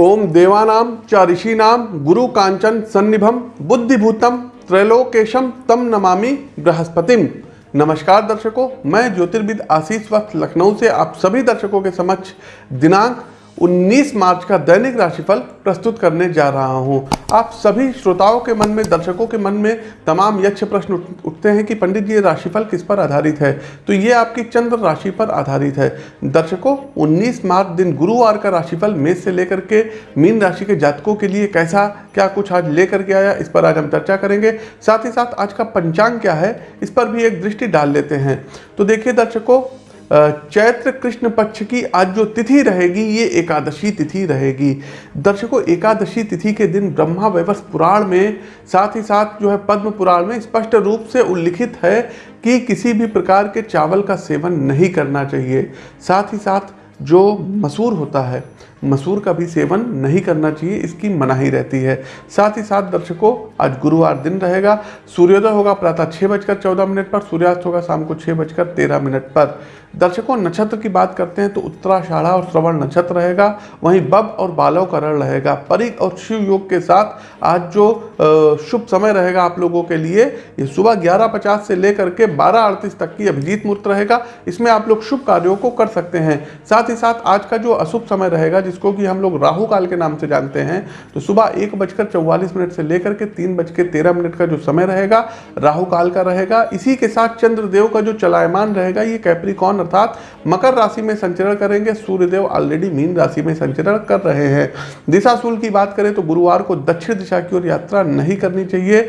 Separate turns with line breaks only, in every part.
ओम देवानाम च ऋषिनाम गुरु कांचन सन्निभम बुद्धिभूतम त्रैलोकेशम तम नमामि बृहस्पतिम। नमस्कार दर्शकों, मैं ज्योतिर्विद आशीष वक्त लखनऊ से आप सभी दर्शकों के समक्ष दिनांक 19 मार्च का दैनिक राशिफल प्रस्तुत करने जा रहा हूँ। आप सभी श्रोताओं के मन में, दर्शकों के मन में तमाम यक्ष प्रश्न उठते हैं कि पंडित जी, ये राशिफल किस पर आधारित है? तो ये आपकी चंद्र राशि पर आधारित है। दर्शकों 19 मार्च दिन गुरुवार का राशिफल मेष से लेकर के मीन राशि के जातकों के लिए कैसा, क्या कुछ आज लेकर के आया, इस पर आज हम चर्चा करेंगे। साथ ही साथ आज का पंचांग क्या है, इस पर भी एक दृष्टि डाल लेते हैं। तो देखिए दर्शकों चैत्र कृष्ण पक्ष की आज जो तिथि रहेगी, ये एकादशी तिथि रहेगी। दर्शकों, एकादशी तिथि के दिन ब्रह्मा वैवस पुराण में, साथ ही साथ जो है पद्म पुराण में स्पष्ट रूप से उल्लिखित है कि किसी भी प्रकार के चावल का सेवन नहीं करना चाहिए। साथ ही साथ जो मसूर होता है मसूर का भी सेवन नहीं करना चाहिए, इसकी मनाही रहती है। साथ ही साथ दर्शकों, आज गुरुवार दिन रहेगा। सूर्योदय होगा प्रातः छः बजकर चौदह मिनट पर, सूर्यास्त होगा शाम को छः बजकर तेरह मिनट पर। दर्शकों, नक्षत्र की बात करते हैं तो उत्तराषाढ़ा और श्रवण नक्षत्र रहेगा। वहीं बब और बालव करण रहेगा। परिक और शिव योग के साथ आज जो शुभ समय रहेगा आप लोगों के लिए, ये सुबह ग्यारह पचास से लेकर के बारह अड़तीस तक की अभिजीत मुहूर्त रहेगा। इसमें आप लोग शुभ कार्यों को कर सकते हैं। साथ ही साथ आज का जो अशुभ समय रहेगा जिसको कि हम लोग राहु काल के नाम से जानते हैं तो सुबह एक बजकर चौवालीस मिनट से लेकर के तीन बज के तेरह मिनट का जो समय रहेगा, राहु काल का रहेगा। इसी के साथ चंद्रदेव का जो चलायमान रहेगा, ये कैप्रिकॉन अर्थात मकर राशि में संचरण करेंगे। सूर्यदेव ऑलरेडी मीन राशि में संचरण कर रहे हैं। दिशाशूल की बात करें तो गुरुवार को दक्षिण दिशा की ओर यात्रा नहीं करनी चाहिए।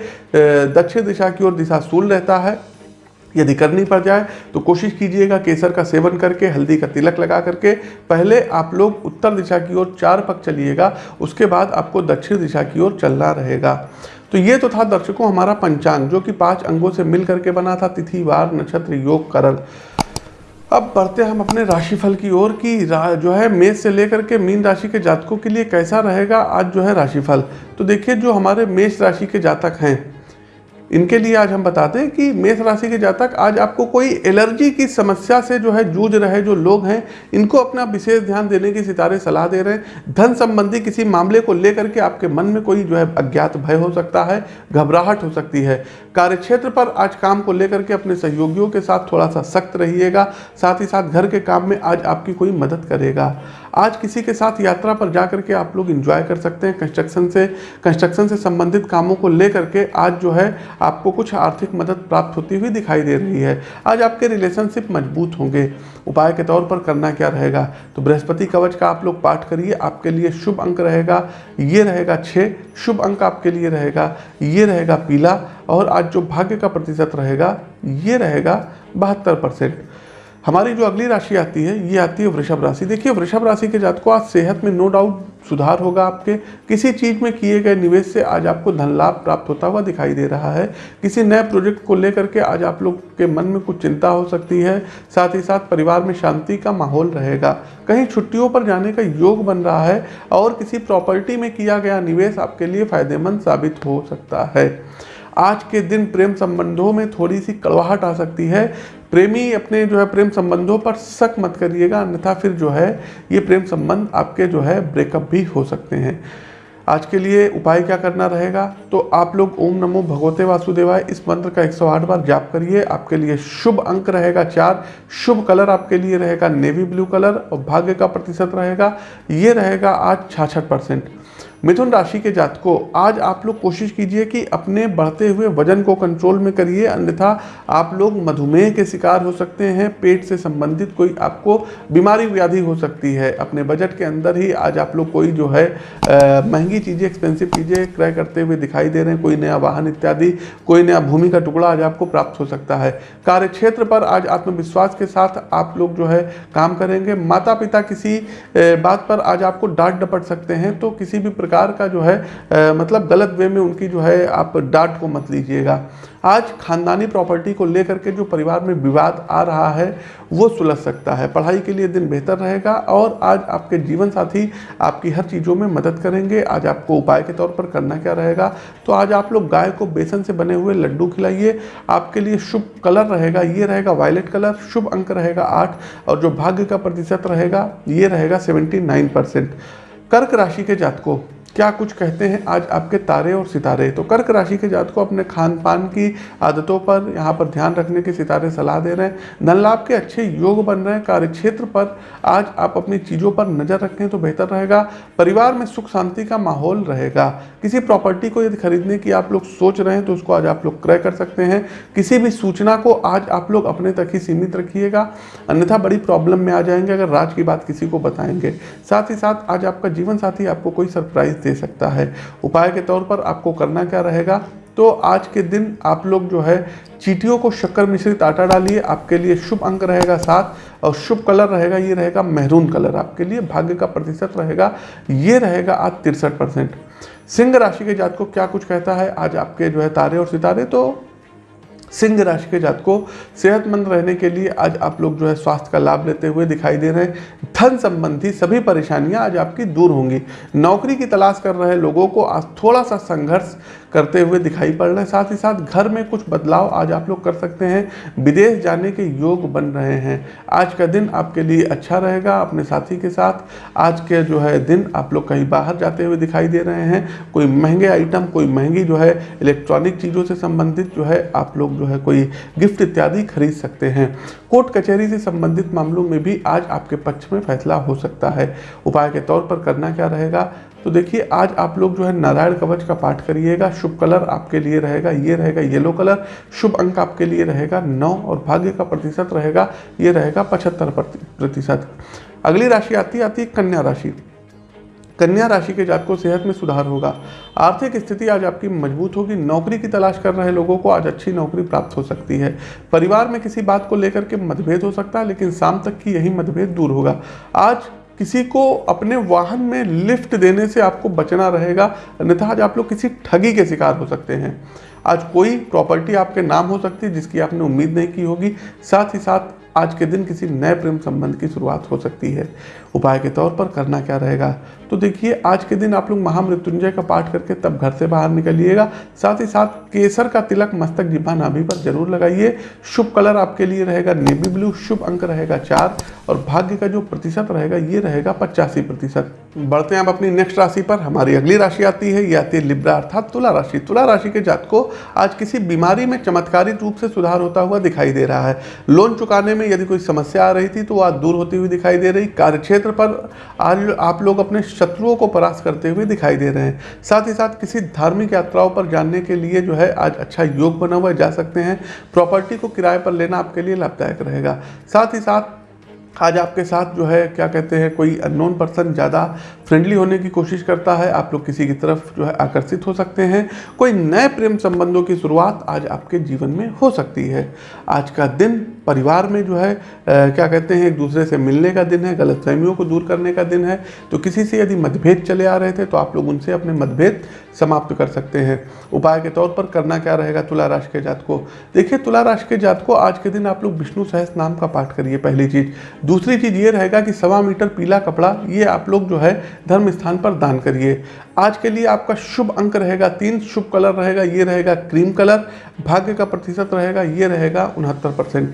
दक्षिण दिशा की ओर दिशाशूल रहता है। यदि करनी पड़ जाए तो कोशिश कीजिएगा केसर का सेवन करके, हल्दी का तिलक लगा करके, पहले आप लोग उत्तर दिशा की ओर चार पक चलिएगा, उसके बाद आपको दक्षिण दिशा की ओर चलना रहेगा। तो ये तो था दर्शकों हमारा पंचांग, जो कि पाँच अंगों से मिल करके बना था, तिथि, वार, नक्षत्र, योग, करण। अब बढ़ते हम अपने राशिफल की ओर कि जो है मेष से लेकर के मीन राशि के जातकों के लिए कैसा रहेगा, आज जो है राशिफल। तो देखिए, जो हमारे मेष राशि के जातक हैं इनके लिए आज हम बताते हैं कि मेष राशि के जातक आज आपको कोई एलर्जी की समस्या से जो है जूझ रहे जो लोग हैं, इनको अपना विशेष ध्यान देने की सितारे सलाह दे रहे हैं। धन संबंधी किसी मामले को लेकर के आपके मन में कोई जो है अज्ञात भय हो सकता है, घबराहट हो सकती है। कार्यक्षेत्र पर आज काम को लेकर के अपने सहयोगियों के साथ थोड़ा सा सख्त रहिएगा, साथ ही साथ घर के काम में आज आपकी कोई मदद करेगा। आज किसी के साथ यात्रा पर जा करके आप लोग इंजॉय कर सकते हैं कंस्ट्रक्शन से कंस्ट्रक्शन से संबंधित कामों को लेकर के आज जो है आपको कुछ आर्थिक मदद प्राप्त होती हुई दिखाई दे रही है। आज आपके रिलेशनशिप मज़बूत होंगे। उपाय के तौर पर करना क्या रहेगा? तो बृहस्पति कवच का आप लोग पाठ करिए, आपके लिए शुभ अंक रहेगा। ये रहेगा छः शुभ अंक आपके लिए रहेगा। ये रहेगा पीला और आज जो भाग्य का प्रतिशत रहेगा, ये रहेगा बहत्तर परसेंट। हमारी जो अगली राशि आती है, ये आती है वृषभ राशि। देखिए, वृषभ राशि के जातकों, आज सेहत में नो डाउट सुधार होगा आपके। किसी चीज़ में किए गए निवेश से आज आपको धन लाभ प्राप्त होता हुआ दिखाई दे रहा है। किसी नए प्रोजेक्ट को लेकर के आज आप लोग के मन में कुछ चिंता हो सकती है। साथ ही साथ परिवार में शांति का माहौल रहेगा। कहीं छुट्टियों पर जाने का योग बन रहा है और किसी प्रॉपर्टी में किया गया निवेश आपके लिए फ़ायदेमंद साबित हो सकता है। आज के दिन प्रेम संबंधों में थोड़ी सी कड़वाहट आ सकती है। प्रेमी अपने जो है प्रेम संबंधों पर शक मत करिएगा, अन्यथा फिर जो है ये प्रेम संबंध आपके जो है ब्रेकअप भी हो सकते हैं। आज के लिए उपाय क्या करना रहेगा? तो आप लोग ओम नमो भगवते वासुदेवाय, इस मंत्र का 108 बार जाप करिए। आपके लिए शुभ अंक रहेगा चार, शुभ कलर आपके लिए रहेगा, नेवी ब्लू कलर और भाग्य का प्रतिशत रहेगा। ये रहेगा आज छाछठ परसेंट। मिथुन राशि के जातकों, आज आप लोग कोशिश कीजिए कि अपने बढ़ते हुए वज़न को कंट्रोल में करिए, अन्यथा आप लोग मधुमेह के शिकार हो सकते हैं, पेट से संबंधित कोई आपको बीमारी व्याधि हो सकती है। अपने बजट के अंदर ही आज आप लोग कोई जो है महँगी चीज़ें एक्सपेंसिव चीज़ें क्रय करते हुए दिखाई दे रहे हैं, कोई नया वाहन इत्यादि, कोई नया भूमि का टुकड़ा आज आपको प्राप्त हो सकता है। कार्य क्षेत्र पर आज आत्मविश्वास के साथ आप लोग जो है, काम करेंगे। माता पिता किसी बात पर आज आपको डांट डपट सकते हैं तो किसी भी प्रकार का जो है अ, मतलब गलत वे में उनकी जो है आप डांट को मत लीजिएगा। आज खानदानी प्रॉपर्टी को लेकर के जो परिवार में विवाद आ रहा है वो सुलझ सकता है। पढ़ाई के लिए दिन बेहतर रहेगा और आज आपके जीवन साथी आपकी हर चीज़ों में मदद करेंगे। आज आपको उपाय के तौर पर करना क्या रहेगा? तो आज आप लोग गाय को बेसन से बने हुए लड्डू खिलाइए। आपके लिए शुभ कलर रहेगा ये रहेगा वायलेट कलर शुभ अंक रहेगा आठ और जो भाग्य का प्रतिशत रहेगा ये रहेगा सेवेंटी नाइन परसेंट कर्क राशि के जातकों क्या कुछ कहते हैं आज आपके तारे और सितारे? तो कर्क राशि के जात को अपने खान पान की आदतों पर यहाँ पर ध्यान रखने के सितारे सलाह दे रहे हैं। धन लाभ के अच्छे योग बन रहे हैं। कार्य क्षेत्र पर आज आप अपनी चीज़ों पर नज़र रखें तो बेहतर रहेगा। परिवार में सुख शांति का माहौल रहेगा। किसी प्रॉपर्टी को यदि खरीदने की आप लोग सोच रहे हैं तो उसको आज आप लोग क्रय कर सकते हैं। किसी भी सूचना को आज आप लोग अपने तक ही सीमित रखिएगा। अन्यथा बड़ी प्रॉब्लम में आ जाएँगे अगर राज की बात किसी को बताएँगे। साथ ही साथ आज आपका जीवन साथी आपको कोई सरप्राइज़ दे सकता है। उपाय के तौर पर आपको करना क्या रहेगा? तो आज के दिन आप लोग जो है, चीटियों को शक्कर मिश्रित आटा डालिए, आपके लिए शुभ अंक रहेगा सात, और शुभ कलर रहेगा, ये रहेगा मेहरून कलर, आपके लिए भाग्य का प्रतिशत रहेगा, ये रहेगा आज तिरसठ परसेंट। सिंह राशि के जात को क्या कुछ कहता है? आज आपके जो है तारे और सितारे तो सिंह राशि के जात को सेहतमंद रहने के लिए आज आप लोग जो है स्वास्थ्य का लाभ लेते हुए दिखाई दे रहे हैं। धन संबंधी सभी परेशानियाँ आज आपकी दूर होंगी। नौकरी की तलाश कर रहे लोगों को आज थोड़ा सा संघर्ष करते हुए दिखाई पड़ रहे हैं। साथ ही साथ घर में कुछ बदलाव आज आप लोग कर सकते हैं। विदेश जाने के योग बन रहे हैं। आज का दिन आपके लिए अच्छा रहेगा अपने साथी के साथ। आज के जो है दिन आप लोग कहीं बाहर जाते हुए दिखाई दे रहे हैं। कोई महँगे आइटम कोई महँगी जो है इलेक्ट्रॉनिक चीज़ों से संबंधित जो है आप लोग जो है कोई गिफ्ट इत्यादि खरीद सकते हैं। कोर्ट कचहरी से संबंधित मामलों में भी आज आपके पक्ष में फैसला हो सकता है। उपाय के तौर पर करना क्या रहेगा? तो देखिए, आज आप लोग जो है नारायण कवच का पाठ करिएगा, शुभ कलर आपके लिए रहेगा, ये रहेगा येलो कलर, शुभ अंक आपके लिए रहेगा, नौ और भाग्य का प्रतिशत रहेगा, ये रहेगा पचहत्तर प्रतिशत। अगली राशि आती आती है कन्या राशि। कन्या राशि के जात को सेहत में सुधार होगा। आर्थिक स्थिति आज आपकी मज़बूत होगी, नौकरी की तलाश कर रहे लोगों को आज अच्छी नौकरी प्राप्त हो सकती है। परिवार में किसी बात को लेकर के मतभेद हो सकता है, लेकिन शाम तक की यही मतभेद दूर होगा। आज किसी को अपने वाहन में लिफ्ट देने से आपको बचना रहेगा, अन्यथा आज आप लोग किसी ठगी के शिकार हो सकते हैं। आज कोई प्रॉपर्टी आपके नाम हो सकती है, जिसकी आपने उम्मीद नहीं की होगी। साथ ही साथ आज के दिन किसी नए प्रेम संबंध की शुरुआत हो सकती है। उपाय के तौर पर करना क्या रहेगा? तो देखिए, आज के दिन आप लोग महामृत्युंजय का पाठ करके तब घर से बाहर निकलिएगा। साथ ही साथ केसर का तिलक मस्तक जिब्बा नाभि पर ज़रूर लगाइए। शुभ कलर आपके लिए रहेगा नेवी ब्लू, शुभ अंक रहेगा चार और भाग्य का जो प्रतिशत रहेगा, ये रहेगा पचासी प्रतिशत। बढ़ते हैं आप अपनी नेक्स्ट राशि पर। हमारी अगली राशि आती है, ये आती है लिब्रा अर्थात तुला राशि। तुला राशि के जात को आज किसी बीमारी में चमत्कारी रूप से सुधार होता हुआ दिखाई दे रहा है। लोन चुकाने में यदि कोई समस्या आ रही थी तो आज दूर होती हुई दिखाई दे रही। कार्यक्षेत्र पर आज आप लोग अपने शत्रुओं को परास्त करते हुए दिखाई दे रहे हैं। साथ ही साथ किसी धार्मिक यात्राओं पर जानने के लिए जो है आज अच्छा योग बना हुआ जा सकते हैं। प्रॉपर्टी को किराए पर लेना आपके लिए लाभदायक रहेगा। साथ ही साथ आज आपके साथ जो है, क्या कहते हैं, कोई अननोन पर्सन ज़्यादा फ्रेंडली होने की कोशिश करता है। आप लोग किसी की तरफ़ जो है आकर्षित हो सकते हैं। कोई नए प्रेम संबंधों की शुरुआत आज आपके जीवन में हो सकती है। आज का दिन परिवार में जो है आ, क्या कहते हैं एक दूसरे से मिलने का दिन है गलत फहमियों को दूर करने का दिन है तो किसी से यदि मतभेद चले आ रहे थे तो आप लोग उनसे अपने मतभेद समाप्त कर सकते हैं। उपाय के तौर पर करना क्या रहेगा तुला राशि के जात को? देखिए तुला राशि के जात को आज के दिन आप लोग विष्णु सहस नाम का पाठ करिए पहली चीज़। दूसरी चीज़ ये रहेगा कि सवा मीटर पीला कपड़ा ये आप लोग जो है धर्म स्थान पर दान करिए। आज के लिए आपका शुभ अंक रहेगा तीन शुभ कलर रहेगा ये रहेगा क्रीम कलर भाग्य का प्रतिशत रहेगा ये रहेगा उनहत्तर परसेंट।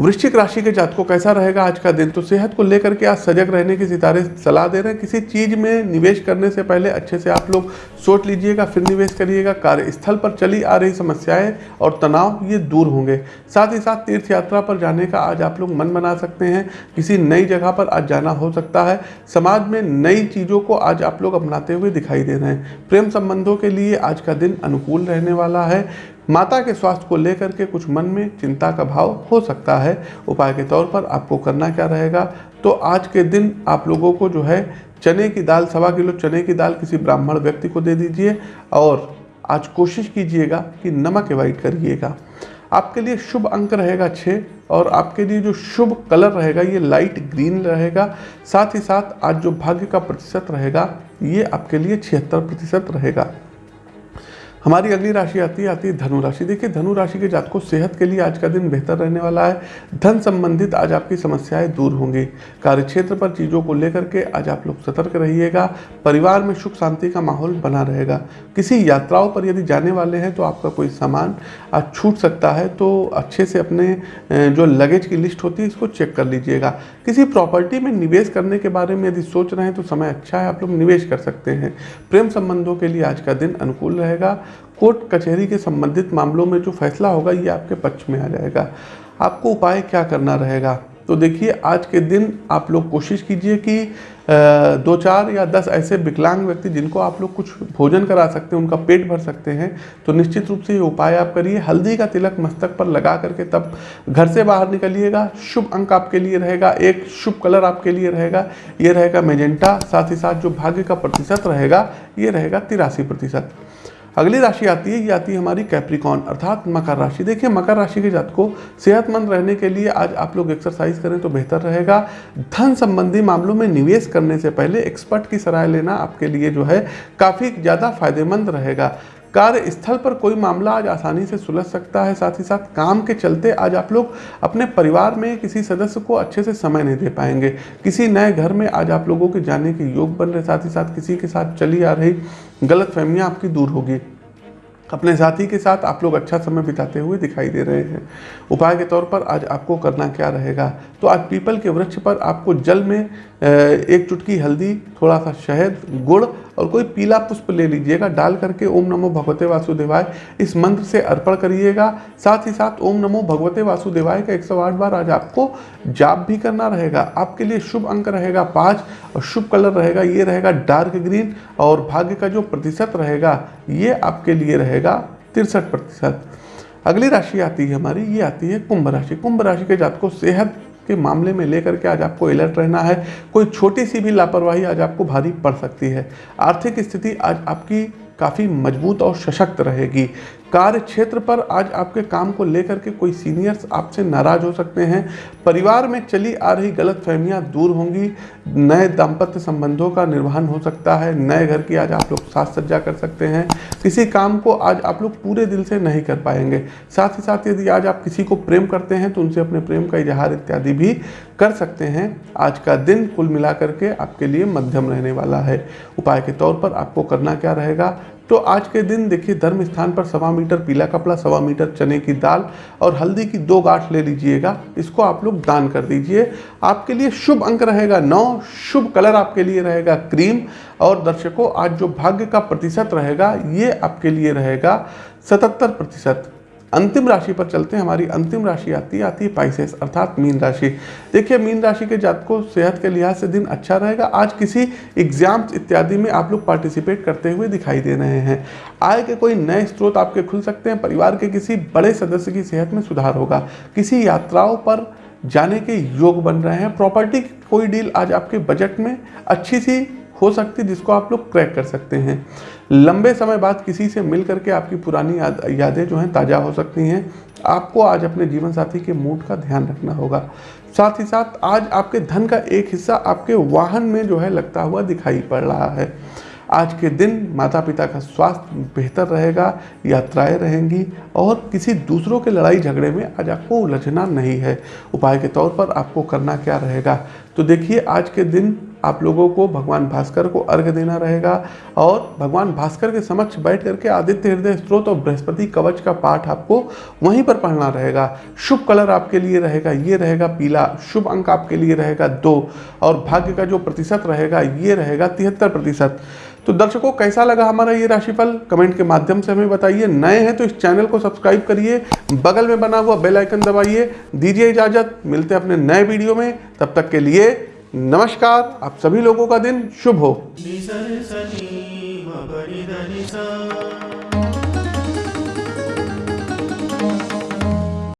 वृश्चिक राशि के जातकों कैसा रहेगा आज का दिन? तो सेहत को लेकर के आज सजग रहने की सितारे सलाह दे रहे हैं। किसी चीज़ में निवेश करने से पहले अच्छे से आप लोग सोच लीजिएगा, फिर निवेश करिएगा। कार्यस्थल पर चली आ रही समस्याएँ और तनाव ये दूर होंगे। साथ ही साथ तीर्थ यात्रा पर जाने का आज आप लोग मन बना सकते हैं। किसी नई जगह पर आज जाना हो सकता है। समाज में नई चीज़ों को आज आप लोग अपनाते हुए दिखाई दे रहे हैं। प्रेम संबंधों के लिए आज का दिन अनुकूल रहने वाला है। माता के स्वास्थ्य को लेकर के कुछ मन में चिंता का भाव हो सकता है। उपाय के तौर पर आपको करना क्या रहेगा? तो आज के दिन आप लोगों को जो है, चने की दाल, सवा किलो चने की दाल किसी ब्राह्मण व्यक्ति को दे दीजिए और आज कोशिश कीजिएगा कि नमक अवॉइड करिएगा। आपके लिए शुभ अंक रहेगा छः और आपके लिए जो शुभ कलर रहेगा, ये लाइट ग्रीन रहेगा। साथ ही साथ आज जो भाग्य का प्रतिशत रहेगा, ये आपके लिए छिहत्तर प्रतिशत रहेगा। हमारी अगली राशि आती है आती है धनु राशि। देखिए, धनु राशि के जातकों सेहत के लिए आज का दिन बेहतर रहने वाला है। धन संबंधित आज आपकी समस्याएँ दूर होंगी। कार्य क्षेत्र पर चीज़ों को लेकर के आज आप लोग सतर्क रहिएगा। परिवार में सुख शांति का माहौल बना रहेगा। किसी यात्राओं पर यदि जाने वाले हैं तो आपका कोई सामान आज छूट सकता है तो अच्छे से अपने जो लगेज की लिस्ट होती है, इसको चेक कर लीजिएगा। किसी प्रॉपर्टी में निवेश करने के बारे में यदि सोच रहे हैं तो समय अच्छा है, आप लोग निवेश कर सकते हैं। प्रेम संबंधों के लिए आज का दिन अनुकूल रहेगा। कोर्ट कचहरी के संबंधित मामलों में जो फैसला होगा, ये आपके पक्ष में आ जाएगा। आपको उपाय क्या करना रहेगा? तो देखिए, आज के दिन आप लोग कोशिश कीजिए कि दो चार या दस ऐसे विकलांग व्यक्ति जिनको आप लोग कुछ भोजन करा सकते हैं, उनका पेट भर सकते हैं तो निश्चित रूप से ये उपाय आप करिए। हल्दी का तिलक मस्तक पर लगा करके तब घर से बाहर निकलिएगा। शुभ अंक आपके लिए रहेगा, एक शुभ कलर आपके लिए रहेगा। ये रहेगा मेजेंटा, साथ ही साथ जो भाग्य का प्रतिशत रहेगा, ये रहेगा तिरासी प्रतिशत। अगली राशि आती है, ये आती है हमारी कैप्रिकॉन अर्थात मकर राशि। देखिए, मकर राशि के जात को सेहतमंद रहने के लिए आज आप लोग एक्सरसाइज करें तो बेहतर रहेगा। धन संबंधी मामलों में निवेश करने से पहले एक्सपर्ट की सलाह लेना आपके लिए जो है काफ़ी ज़्यादा फ़ायदेमंद रहेगा। कार्यस्थल पर कोई मामला आज आसानी से सुलझ सकता है। साथ ही साथ काम के चलते आज आप लोग अपने परिवार में किसी सदस्य को अच्छे से समय नहीं दे पाएँगे। किसी नए घर में आज आप लोगों के जाने के योग बन रहे साथ ही साथ किसी के साथ चली आ रही गलत फहमियाँ आपकी दूर होगी। अपने साथी के साथ आप लोग अच्छा समय बिताते हुए दिखाई दे रहे हैं। उपाय के तौर पर आज आपको करना क्या रहेगा? तो आज पीपल के वृक्ष पर आपको जल में एक चुटकी हल्दी, थोड़ा सा शहद, गुड़ और कोई पीला पुष्प ले लीजिएगा, डाल करके ओम नमो भगवते वासुदेवाय, इस मंत्र से अर्पण करिएगा। साथ ही साथ ओम नमो भगवते वासुदेवाय का 108 बार आज आपको जाप भी करना रहेगा। आपके लिए शुभ अंक रहेगा पाँच और शुभ कलर रहेगा, ये रहेगा डार्क ग्रीन और भाग्य का जो प्रतिशत रहेगा, ये आपके लिए रहेगा तिरसठ प्रतिशत। अगली राशि आती है हमारी, ये आती है कुंभ राशि। कुंभ राशि के जात को सेहत के मामले में लेकर के आज आपको अलर्ट रहना है। कोई छोटी सी भी लापरवाही आज आपको भारी पड़ सकती है। आर्थिक स्थिति आज आपकी काफ़ी मज़बूत और सशक्त रहेगी। कार्य क्षेत्र पर आज आपके काम को लेकर के कोई सीनियर्स आपसे नाराज़ हो सकते हैं। परिवार में चली आ रही गलत फहमियाँ दूर होंगी। नए दाम्पत्य संबंधों का निर्वहन हो सकता है। नए घर की आज आप लोग साज सज्जा कर सकते हैं। किसी काम को आज आप लोग पूरे दिल से नहीं कर पाएँगे। साथ ही साथ यदि आज आप किसी को प्रेम करते हैं तो उनसे अपने प्रेम का इजहार इत्यादि भी कर सकते हैं। आज का दिन कुल मिला करके आपके लिए मध्यम रहने वाला है। उपाय के तौर पर आपको करना क्या रहेगा? तो आज के दिन देखिए धर्म स्थान पर सवा मीटर, पीला कपड़ा, सवा मीटर, चने की दाल और हल्दी की दो गांठ ले लीजिएगा। इसको आप लोग दान कर दीजिए। आपके लिए शुभ अंक रहेगा नौ, शुभ कलर आपके लिए रहेगा क्रीम। और दर्शकों, आज जो भाग्य का प्रतिशत रहेगा, ये आपके लिए रहेगा सतहत्तर प्रतिशत। अंतिम राशि पर चलते हैं। हमारी अंतिम राशि आती है आती है पाइसेस अर्थात मीन राशि। देखिए, मीन राशि के जात को सेहत के लिहाज से दिन अच्छा रहेगा। आज किसी एग्ज़ाम्स इत्यादि में आप लोग पार्टिसिपेट करते हुए दिखाई दे रहे हैं। आय के कोई नए स्रोत आपके खुल सकते हैं। परिवार के किसी बड़े सदस्य की सेहत में सुधार होगा। किसी यात्राओं पर जाने के योग बन रहे हैं। प्रॉपर्टी कोई डील आज आपके बजट में अच्छी सी हो सकती है, जिसको आप लोग क्रैक कर सकते हैं। लंबे समय बाद किसी से मिल करके आपकी पुरानी याद, यादें जो हैं, ताज़ा हो सकती हैं। आपको आज अपने जीवन साथी के मूड का ध्यान रखना होगा। साथ ही साथ, आज आपके धन का एक हिस्सा आपके वाहन में जो है, लगता हुआ दिखाई पड़ रहा है। आज के दिन माता पिता का स्वास्थ्य बेहतर रहेगा, यात्राएँ रहेंगी, और किसी दूसरों के लड़ाई झगड़े में आज आपको उलझना नहीं है। उपाय के तौर पर आपको करना क्या रहेगा? तो देखिए, आज के दिन आप लोगों को भगवान भास्कर को अर्घ देना रहेगा और भगवान भास्कर के समक्ष बैठ करके आदित्य हृदय स्त्रोत और बृहस्पति कवच का पाठ आपको वहीं पर पढ़ना रहेगा। शुभ कलर आपके लिए रहेगा, ये रहेगा पीला, शुभ अंक आपके लिए रहेगा दो और भाग्य का जो प्रतिशत रहेगा, ये रहेगा तिहत्तर प्रतिशत। तो दर्शकों, कैसा लगा हमारा ये राशिफल? कमेंट के माध्यम से हमें बताइए। नए हैं तो इस चैनल को सब्सक्राइब करिए, बगल में बना हुआ बेल आइकन दबाइए, दीजिए इजाज़त। मिलते हैं अपने नए वीडियो में, तब तक के लिए नमस्कार। आप सभी लोगों का दिन शुभ हो।